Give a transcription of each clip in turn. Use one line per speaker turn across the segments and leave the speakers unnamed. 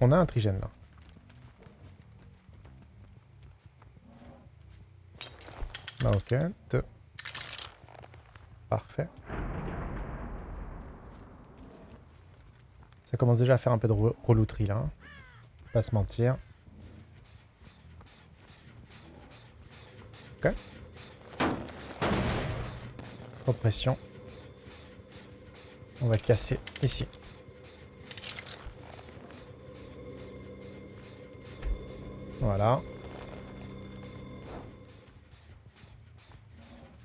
On a un trigène là. Ok. Parfait. Ça commence déjà à faire un peu de relouterie là. Hein. Pas se mentir. Ok. Oppression. On va casser ici. Voilà.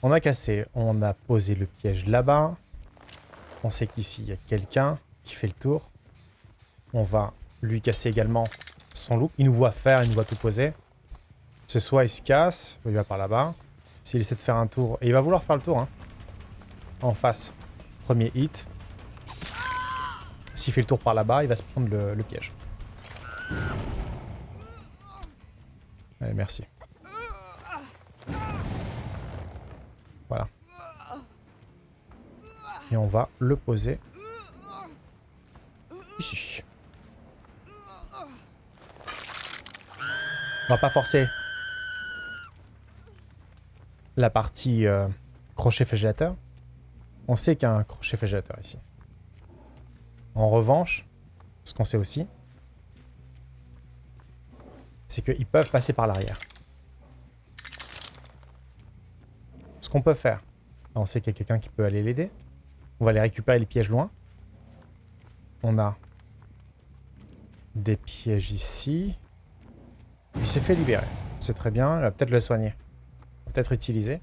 On a cassé, on a posé le piège là-bas. On sait qu'ici, il y a quelqu'un qui fait le tour. On va lui casser également son loup. Il nous voit faire, il nous voit tout poser. Ce soit il se casse, il va par là-bas. S'il essaie de faire un tour, et il va vouloir faire le tour, hein. En face. Premier hit. S'il fait le tour par là-bas, il va se prendre le, le piège. Allez, merci. Voilà. Et on va le poser ici. On va pas forcer la partie euh, crochet flagellateur. On sait qu'il y a un crochet flagellateur ici. En revanche, ce qu'on sait aussi, c'est qu'ils peuvent passer par l'arrière. Ce qu'on peut faire, on sait qu'il y a quelqu'un qui peut aller l'aider. On va aller récupérer les pièges loin. On a des pièges ici. Il s'est fait libérer. C'est très bien. Il va peut-être le soigner. Peut-être utiliser.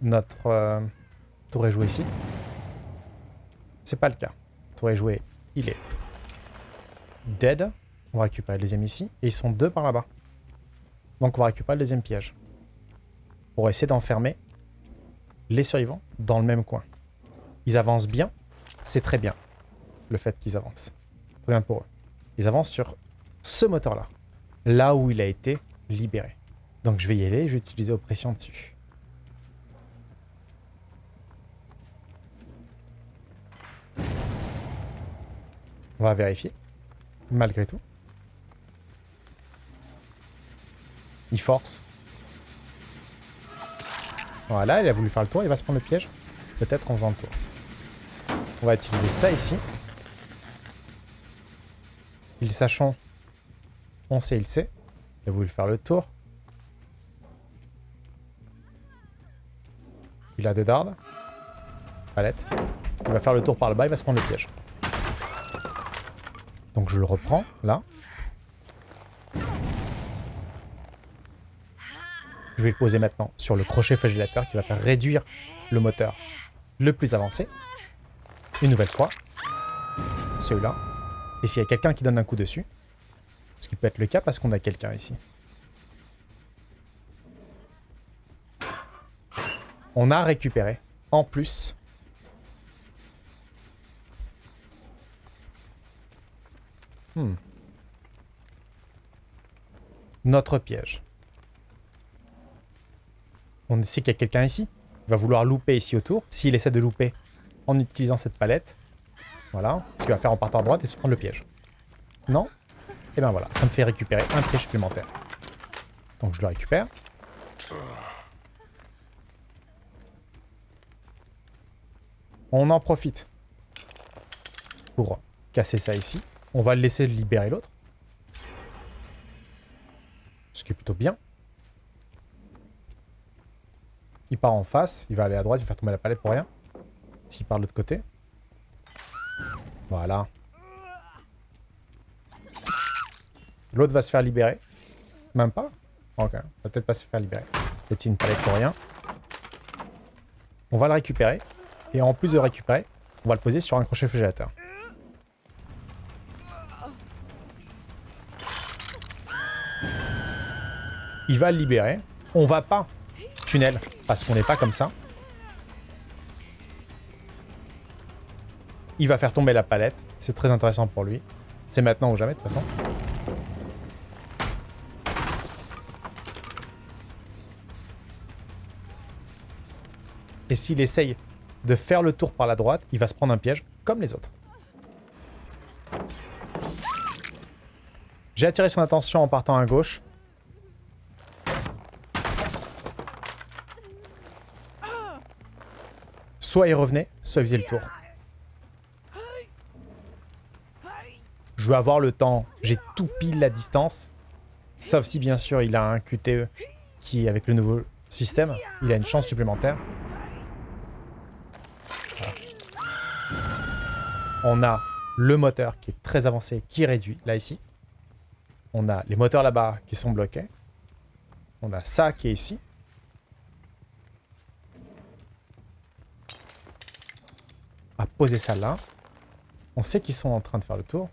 Notre euh, tour est joué ici. C'est pas le cas. Tour est joué. Il est dead. On va récupérer le deuxième ici. Et ils sont deux par là-bas. Donc on va récupérer le deuxième piège pour essayer d'enfermer les survivants dans le même coin. Ils avancent bien, c'est très bien le fait qu'ils avancent. Très bien pour eux. Ils avancent sur ce moteur-là, là où il a été libéré. Donc je vais y aller, je vais utiliser oppression dessus. On va vérifier, malgré tout. Il force. Voilà, il a voulu faire le tour, il va se prendre le piège. Peut-être en faisant le tour. On va utiliser ça ici. Il sachant, on sait, il sait. A voulu faire le tour. Il a deux dards. Palette. Il va faire le tour par le bas, il va se prendre le piège. Donc je le reprends, là. Je vais le poser maintenant sur le crochet flagellateur qui va faire réduire le moteur le plus avancé. Une nouvelle fois. Celui-là. Et s'il y a quelqu'un qui donne un coup dessus, ce qui peut être le cas parce qu'on a quelqu'un ici. On a récupéré, en plus, hmm. notre piège. On sait qu'il y a quelqu'un ici. Il va vouloir louper ici autour. S'il essaie de louper en utilisant cette palette, voilà, ce qu'il va faire en partant à droite et se prendre le piège. Non? Et ben voilà, ça me fait récupérer un piège supplémentaire. Donc je le récupère. On en profite pour casser ça ici. On va le laisser libérer l'autre. Ce qui est plutôt bien. Il part en face, il va aller à droite, il va faire tomber la palette pour rien. S'il part de l'autre côté. Voilà. L'autre va se faire libérer. Même pas Ok, va peut-être pas se faire libérer. C'est une palette pour rien. On va le récupérer. Et en plus de récupérer, on va le poser sur un crochet flagellateur. Il va le libérer. On va pas tunnel parce qu'on n'est pas comme ça. Il va faire tomber la palette. C'est très intéressant pour lui. C'est maintenant ou jamais, de toute façon. Et s'il essaye de faire le tour par la droite, il va se prendre un piège comme les autres. J'ai attiré son attention en partant à gauche. Soit il revenait, soit il faisait le tour. Je veux avoir le temps. J'ai tout pile la distance. Sauf si, bien sûr, il a un QTE qui, avec le nouveau système, il a une chance supplémentaire. On a le moteur qui est très avancé, qui réduit, là, ici. On a les moteurs là-bas qui sont bloqués. On a ça qui est ici. On va poser ça là. On sait qu'ils sont en train de faire le tour.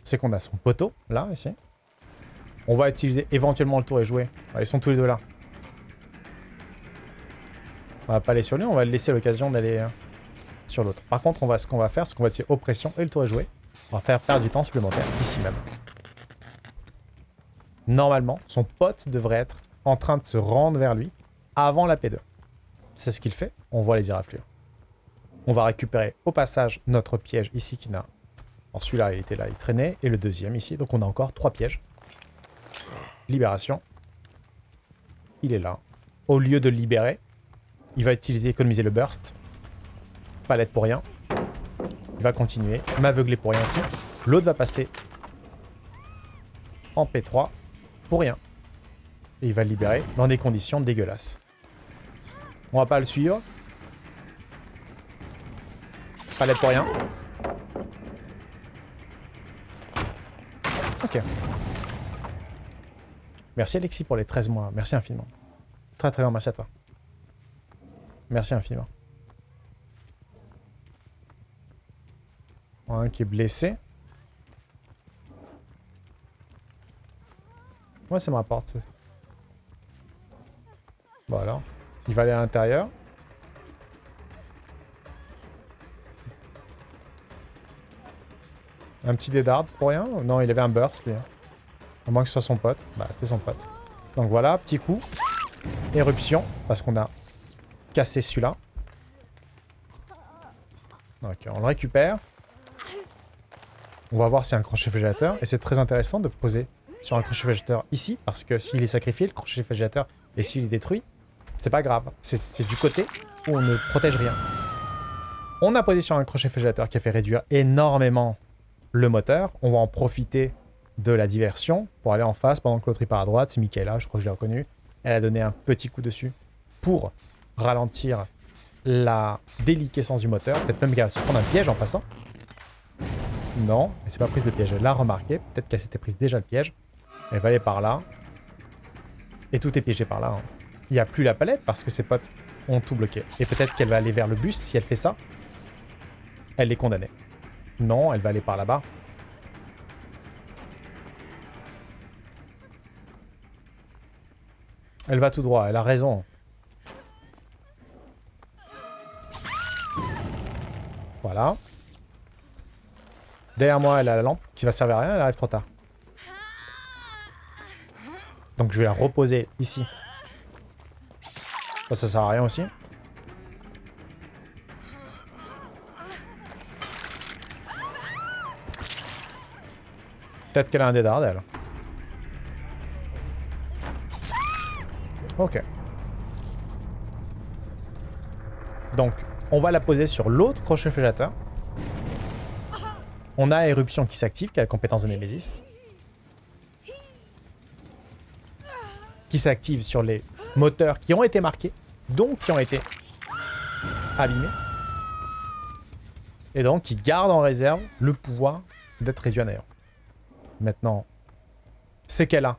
On sait qu'on a son poteau, là, ici. On va utiliser éventuellement le tour et jouer. ils sont tous les deux là. On va pas aller sur lui, on va laisser l'occasion d'aller euh, sur l'autre. Par contre, on va, ce qu'on va faire, c'est qu'on va tirer oppression et le tour est joué. On va faire perdre du temps supplémentaire ici même. Normalement, son pote devrait être en train de se rendre vers lui avant la P2. C'est ce qu'il fait. On voit les irraflures. On va récupérer au passage notre piège ici qui n'a... celui-là, il était là, il traînait. Et le deuxième ici. Donc on a encore trois pièges. Libération. Il est là. Au lieu de libérer, il va utiliser, économiser le burst. Palette pour rien. Il va continuer. M'aveugler pour rien aussi. L'autre va passer en P3 pour rien. Et il va le libérer dans des conditions dégueulasses. On va pas le suivre. Palette pour rien. Ok. Merci Alexis pour les 13 mois. Merci infiniment. Très très bien, merci à toi. Merci infiniment. Un qui est blessé. Moi, ça me rapporte. Voilà. Il va aller à l'intérieur. Un petit dédard pour rien? Non, il avait un burst, lui. Hein. À moins que ce soit son pote. Bah, c'était son pote. Donc voilà, petit coup. Éruption, parce qu'on a cassé celui-là. Ok, on le récupère. On va voir a un crochet végétateur. Et c'est très intéressant de poser sur un crochet végétateur ici, parce que s'il est sacrifié, le crochet végétateur, et s'il est détruit, c'est pas grave. C'est du côté où on ne protège rien. On a posé sur un crochet végétateur qui a fait réduire énormément le moteur. On va en profiter de la diversion pour aller en face pendant que l'autre part à droite. C'est Michaela, je crois que je l'ai reconnu. Elle a donné un petit coup dessus pour ralentir la déliquescence du moteur. Peut-être même qu'elle va se prendre un piège en passant. Non, elle s'est pas prise le piège. Elle l'a remarqué. Peut-être qu'elle s'était prise déjà le piège. Elle va aller par là. Et tout est piégé par là. Hein. Il n'y a plus la palette parce que ses potes ont tout bloqué. Et peut-être qu'elle va aller vers le bus. Si elle fait ça, elle est condamnée. Non, elle va aller par là-bas. Elle va tout droit, elle a raison. Voilà. Derrière moi, elle a la lampe qui va servir à rien, elle arrive trop tard. Donc je vais la reposer ici. Ça, ça sert à rien aussi. Peut-être qu'elle a un dédard, elle. Ok. Donc, on va la poser sur l'autre crochet végétateur. On a Éruption qui s'active, qui a la compétence de Nemesis. Qui s'active sur les moteurs qui ont été marqués, donc qui ont été abîmés. Et donc qui garde en réserve le pouvoir d'être réduit à. Maintenant, c'est qu'elle a,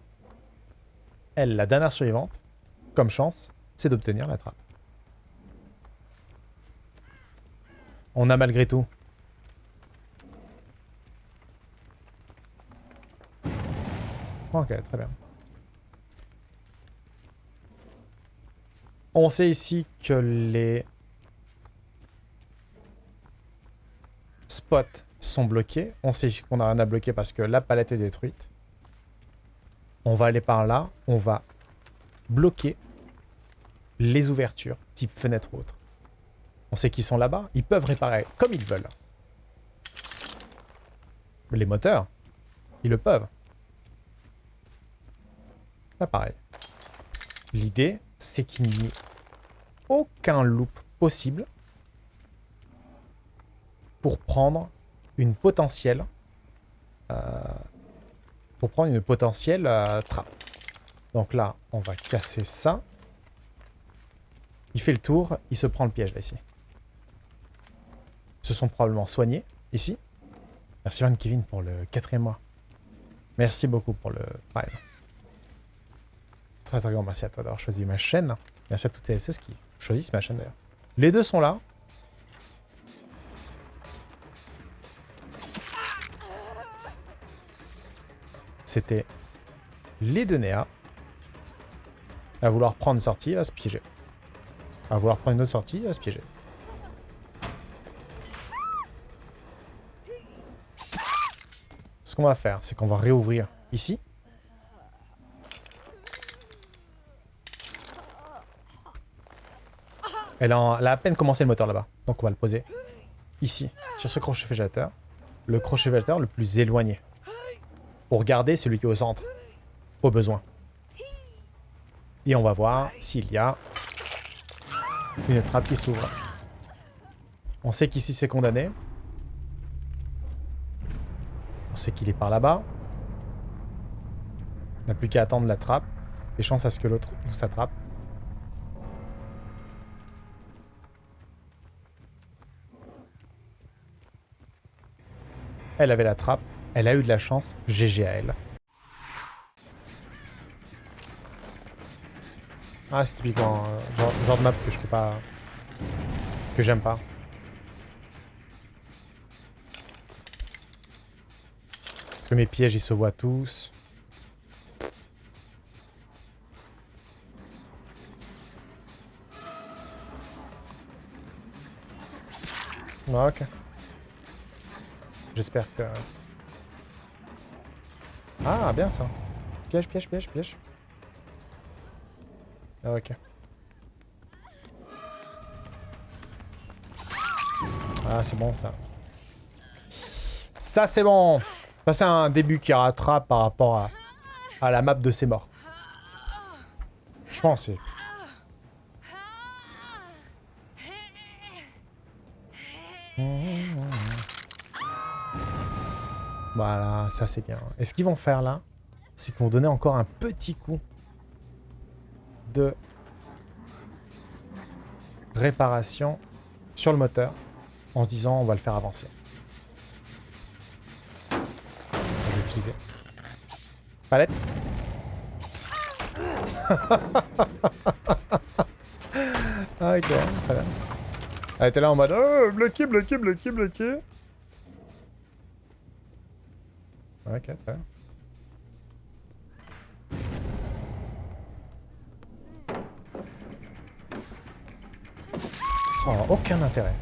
elle, la dernière survivante, comme chance, c'est d'obtenir la trappe. On a malgré tout Ok, très bien. On sait ici que les spots sont bloqués. On sait qu'on a rien à bloquer parce que la palette est détruite. On va aller par là. On va bloquer les ouvertures, type fenêtre ou autre. On sait qu'ils sont là-bas. Ils peuvent réparer comme ils veulent. Les moteurs, ils le peuvent. Là, pareil. L'idée, c'est qu'il n'y ait aucun loop possible pour prendre une potentielle euh, pour prendre une potentielle euh, trappe. Donc là, on va casser ça. Il fait le tour, il se prend le piège là ici. Ils se sont probablement soignés ici. Merci Van Kevin pour le quatrième mois. Merci beaucoup pour le prime. Très très grand merci à toi d'avoir choisi ma chaîne. Merci à toutes ceux qui choisissent ma chaîne d'ailleurs. Les deux sont là. C'était les deux Néa. À vouloir prendre une sortie, à se piéger. À vouloir prendre une autre sortie, à se piéger. Ce qu'on va faire, c'est qu'on va réouvrir ici. Elle a, à peine commencé le moteur là-bas. Donc on va le poser ici, sur ce crochet végétateur. Le crochet végétateur le plus éloigné. Pour garder celui qui est au centre. Au besoin. Et on va voir s'il y a une trappe qui s'ouvre. On sait qu'ici c'est condamné. On sait qu'il est par là-bas. On n'a plus qu'à attendre la trappe. Des chances à ce que l'autre s'attrape. Elle avait la trappe. Elle a eu de la chance. GG à elle. Ah, c'est typiquement un genre, de map que je fais pas... Que j'aime pas. Parce que mes pièges, ils se voient tous. ok. J'espère que... Ah, bien ça. Piège, piège, piège, piège. Ah, ok. Ah, c'est bon ça. Ça, c'est bon. Ça, c'est un début qui rattrape par rapport à, à la map de ses morts. Je pense. C'est... Voilà, ça c'est bien. Et ce qu'ils vont faire là, c'est qu'ils vont donner encore un petit coup de réparation sur le moteur en se disant on va le faire avancer. Utiliser. Palette. ah, ok. Elle était là en mode oh, bloqué, bloqué, bloqué, bloqué. Ok, très bien. Oh, aucun intérêt.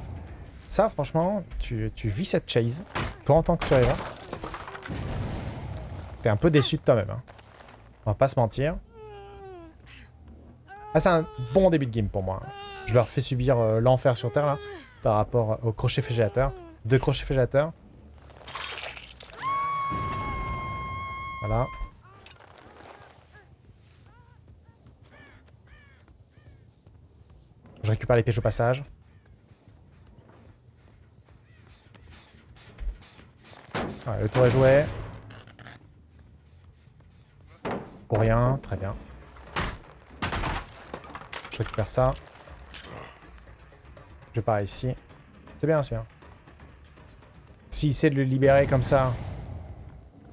Ça, franchement, tu, vis cette chase, toi en tant que survivant. T'es un peu déçu de toi-même. Hein. On va pas se mentir. Ah, c'est un bon début de game pour moi. Je leur fais subir euh, l'enfer sur Terre, là, par rapport au crochet fégélateur. Deux crochets fégélateurs. Voilà. Je récupère les pièges au passage. le tour est joué. Pour rien, très bien. Je récupère ça. Je pars ici. C'est bien, c'est bien. S'il essaie de le libérer comme ça,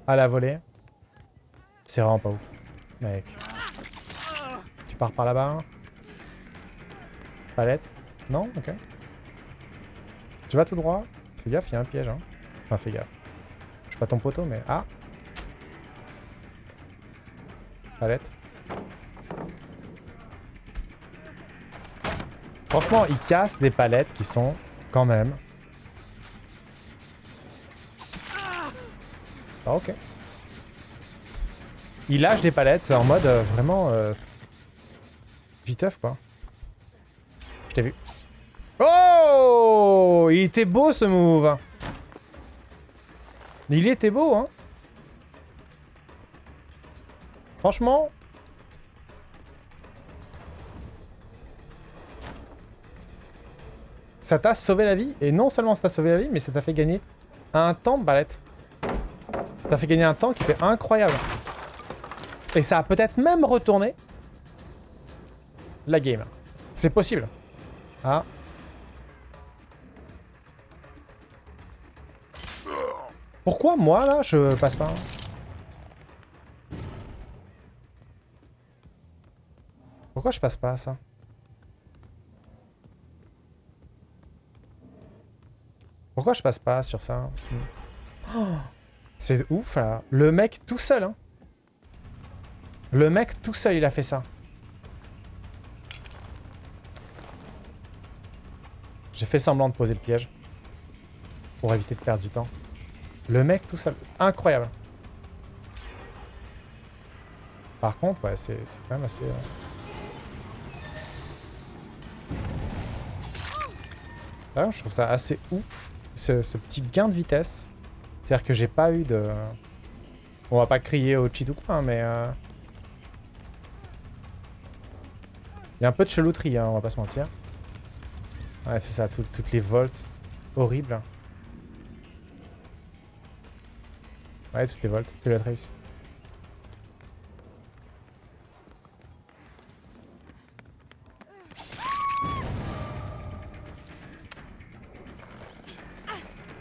à la volée, c'est vraiment pas ouf. Mec. Tu pars par là-bas Palette Non Ok. Tu vas tout droit Fais gaffe, il y a un piège. Hein. Enfin, fais gaffe. Je suis pas ton poteau, mais... Ah Palette. Franchement, il casse des palettes qui sont quand même... Ah, ok. Il lâche des palettes en mode euh, vraiment... Euh, viteuf, quoi. Je t'ai vu. Oh Il était beau ce move Il était beau, hein Franchement... Ça t'a sauvé la vie, et non seulement ça t'a sauvé la vie, mais ça t'a fait gagner un temps de balette. Ça t'a fait gagner un temps qui était incroyable. Et ça a peut-être même retourné la game. C'est possible. Ah. Pourquoi moi là je passe pas Pourquoi je passe pas à ça Pourquoi je passe pas sur ça? C'est ouf là. Le mec tout seul hein. Le mec tout seul il a fait ça. J'ai fait semblant de poser le piège. Pour éviter de perdre du temps. Le mec tout seul. Incroyable. Par contre, ouais, c'est quand même assez... Euh, ah, je trouve ça assez ouf, ce, petit gain de vitesse. C'est-à-dire que j'ai pas eu de... On va pas crier au cheat ou quoi, hein, mais... Euh, il y a un peu de chelouterie, hein, on va pas se mentir. Ouais, c'est ça, toutes les volts. Horribles. Ouais, toutes les volts. C'est la trace.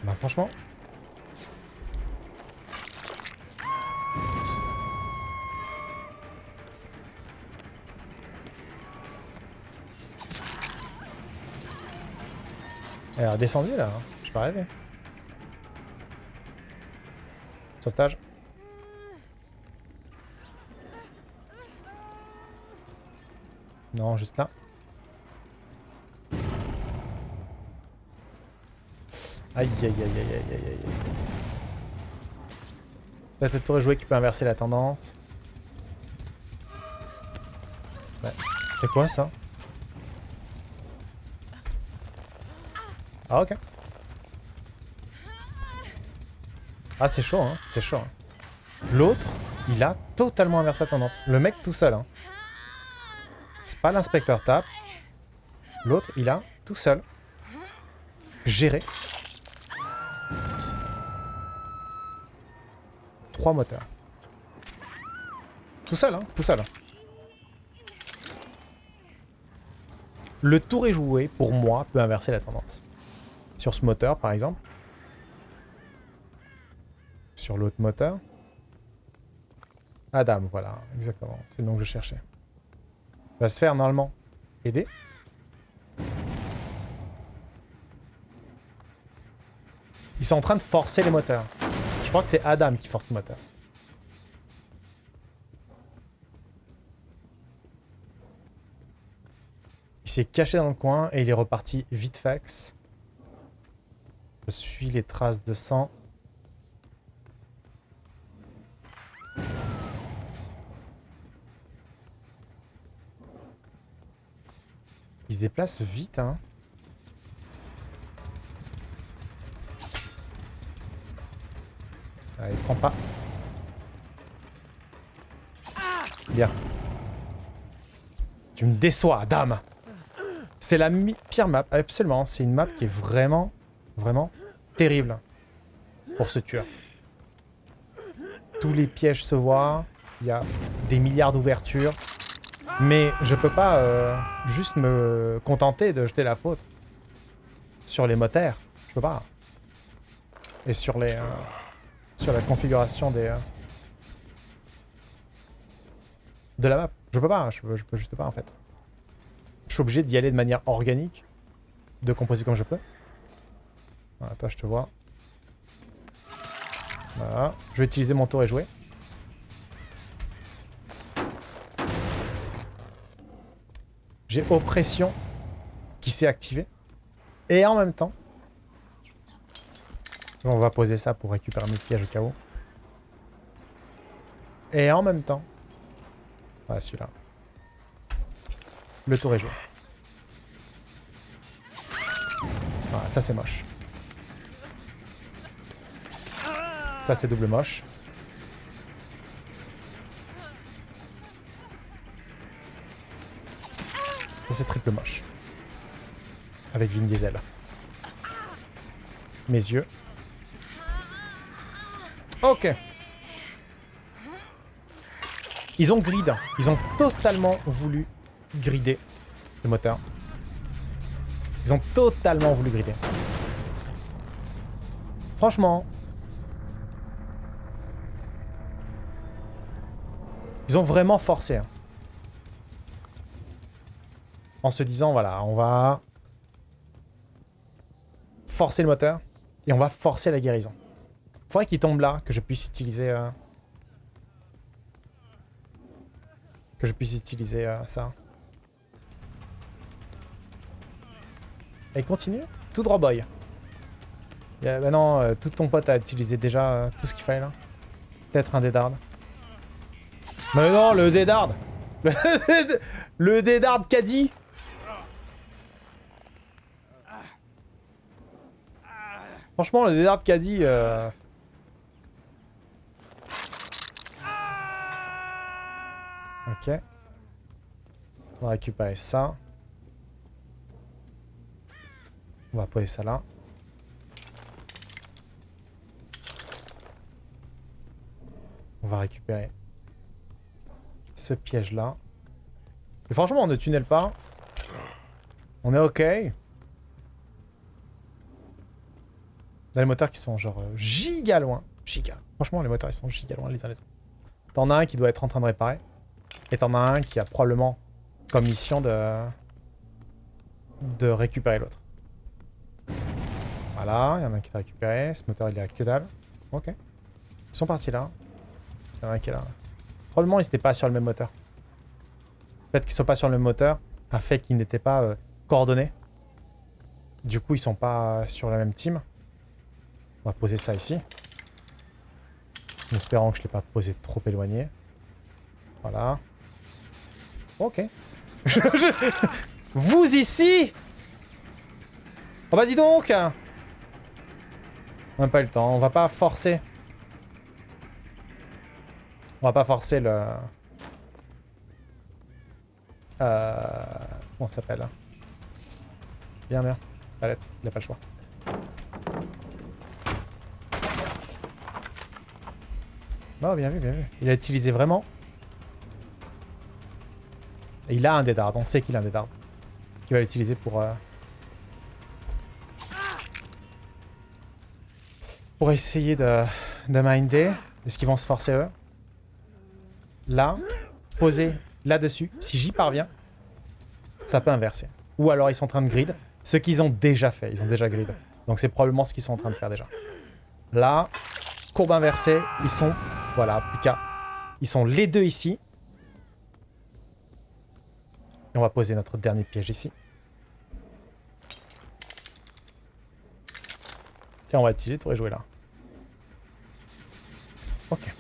Bah franchement, Elle a redescendu là, hein. je pas rêvé. Sauvetage. Non, juste là. Aïe aïe aïe aïe aïe aïe aïe. Peut-être le tour joué qui peut inverser la tendance. Ouais. C'est quoi ça? Ah ok. Ah c'est chaud hein, c'est chaud. Hein. L'autre, il a totalement inversé la tendance. Le mec tout seul. Hein. C'est pas l'inspecteur tape. L'autre, il a tout seul géré trois moteurs. Tout seul, hein, tout seul. Le tour est joué, pour moi, peut inverser la tendance. Sur ce moteur, par exemple. Sur l'autre moteur. Adam, voilà, exactement. C'est le nom que je cherchais. Va se faire normalement aider. Ils sont en train de forcer les moteurs. Je crois que c'est Adam qui force le moteur. Il s'est caché dans le coin et il est reparti vite fax. Suis les traces de sang. Il se déplace vite, hein. Ah, il prend pas. Bien. Tu me déçois, dame C'est la pire map, absolument. C'est une map qui est vraiment Vraiment terrible pour ce tueur. Tous les pièges se voient. Il y a des milliards d'ouvertures. Mais je peux pas euh, juste me contenter de jeter la faute sur les moteurs. Je peux pas. Et sur les euh, sur la configuration des euh, de la map. Je peux pas. Je peux juste pas en fait. Je suis obligé d'y aller de manière organique, de composer comme je peux. Voilà, toi je te vois. Voilà. Je vais utiliser mon tour et jouer. J'ai oppression qui s'est activée. Et en même temps, on va poser ça pour récupérer mes pièges au cas où. Et en même temps, voilà celui-là. Le tour est joué. Voilà, ça c'est moche. C'est double moche. C'est triple moche. Avec Vin Diesel. Mes yeux. Ok. Ils ont grid. Ils ont totalement voulu grider le moteur. Ils ont totalement voulu grider. Franchement. Ils ont vraiment forcé. hein. En se disant, voilà, on va forcer le moteur et on va forcer la guérison. Faudrait qu'il tombe là, que je puisse utiliser... euh, Que je puisse utiliser euh, ça. Et continue. Tout droit boy. A- bah non, euh, tout ton pote a utilisé déjà euh, tout ce qu'il fallait là. Peut-être un dédard. Mais non, le dédard Le, dédard caddie Franchement, le dédard caddie... Euh... Ok. On va récupérer ça. On va poser ça là. On va récupérer ce piège là. Et franchement, on ne tunnel pas. On est ok. Les moteurs qui sont genre euh, giga loin. Giga. Franchement, les moteurs ils sont giga loin les uns les. T'en as un qui doit être en train de réparer. Et t'en as un qui a probablement comme mission de, de récupérer l'autre. Voilà, il y en a un qui t'a récupéré. Ce moteur il est à que dalle. Ok. Ils sont partis là. Il y en a un qui est là. Probablement ils n'étaient pas sur le même moteur. Fait qu'ils soient pas sur le même moteur a fait qu'ils n'étaient pas euh, coordonnés. Du coup ils sont pas sur la même team. On va poser ça ici. En espérant que je ne l'ai pas posé trop éloigné. Voilà. Ok. Vous ici Oh bah dis donc On n'a pas eu le temps, on va pas forcer. On va pas forcer le... Euh... Comment ça s'appelle Bien, bien. Palette, il a pas le choix. Oh, bien vu, bien vu. Il a utilisé vraiment. Il a un dédard, on sait qu'il a un dédard. Qu'il va l'utiliser pour... euh, Pour essayer de, de minder. Est-ce qu'ils vont se forcer eux? Là, poser là-dessus. Si j'y parviens, ça peut inverser. Ou alors ils sont en train de grid. Ce qu'ils ont déjà fait, ils ont déjà grid. Donc c'est probablement ce qu'ils sont en train de faire déjà. Là, courbe inversée, ils sont... Voilà, qu'à... Ils sont les deux ici. Et on va poser notre dernier piège ici. Et on va utiliser tour et jouer là. Ok.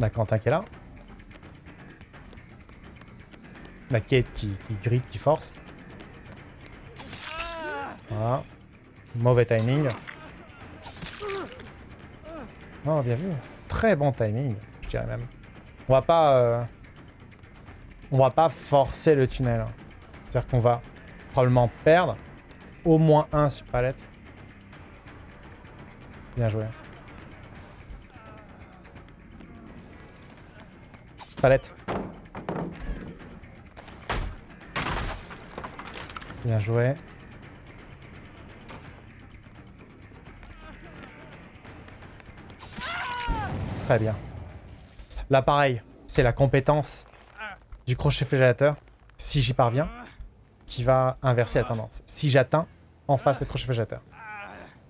A Quentin qui est là. La Kate qui, qui qui force. Voilà. Mauvais timing. Oh, bien vu. Très bon timing, je dirais même. On va pas... euh, On va pas forcer le tunnel. hein. C'est-à-dire qu'on va probablement perdre au moins un sur palette. Bien joué. Palette. Bien joué. Très bien. Là, pareil, c'est la compétence du crochet flagellateur, si j'y parviens, qui va inverser la tendance. Si j'atteins en face le crochet flagellateur.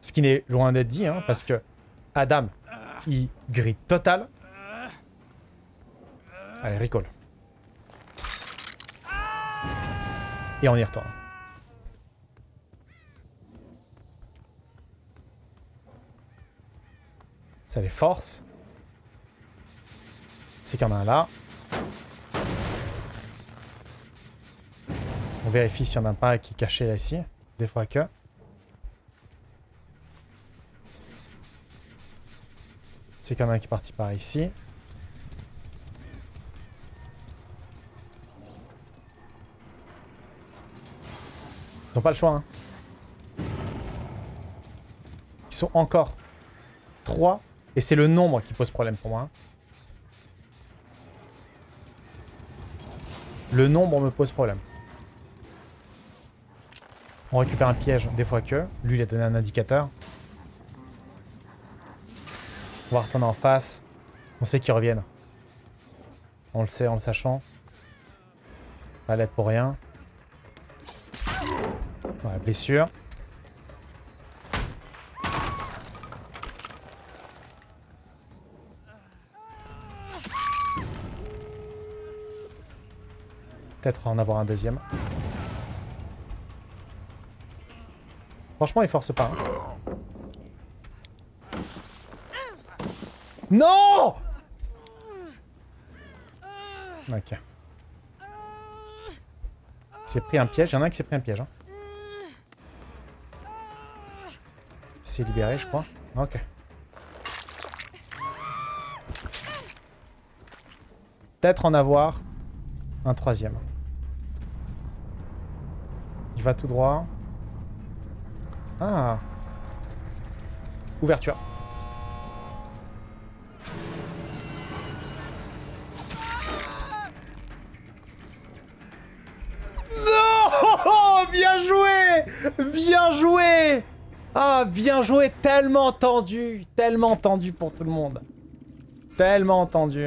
Ce qui n'est loin d'être dit, hein, parce que Adam, il grille total. Allez, recall. Et on y retourne. Ça les force. C'est qu'il y en a un là. On vérifie s'il n'y en a pas qui est caché là ici. Des fois que. C'est qu'il y en a un qui est parti par ici. Ils n'ont pas le choix. Hein. Ils sont encore 3. Et c'est le nombre qui pose problème pour moi. hein. Le nombre me pose problème. On récupère un piège des fois que. Lui, il a donné un indicateur. On va retourner en face. On sait qu'ils reviennent. On le sait en le sachant. Pas l'aide pour rien. Ouais, blessure. Peut-être en avoir un deuxième. Franchement, il force pas. hein. Non Ok. Il s'est pris un piège. Il y en a un qui s'est pris un piège. Hein. Il libéré, je crois. Ok. Peut-être en avoir un troisième. Il va tout droit. Ah. Ouverture. Bien joué Tellement tendu Tellement tendu pour tout le monde. Tellement tendu.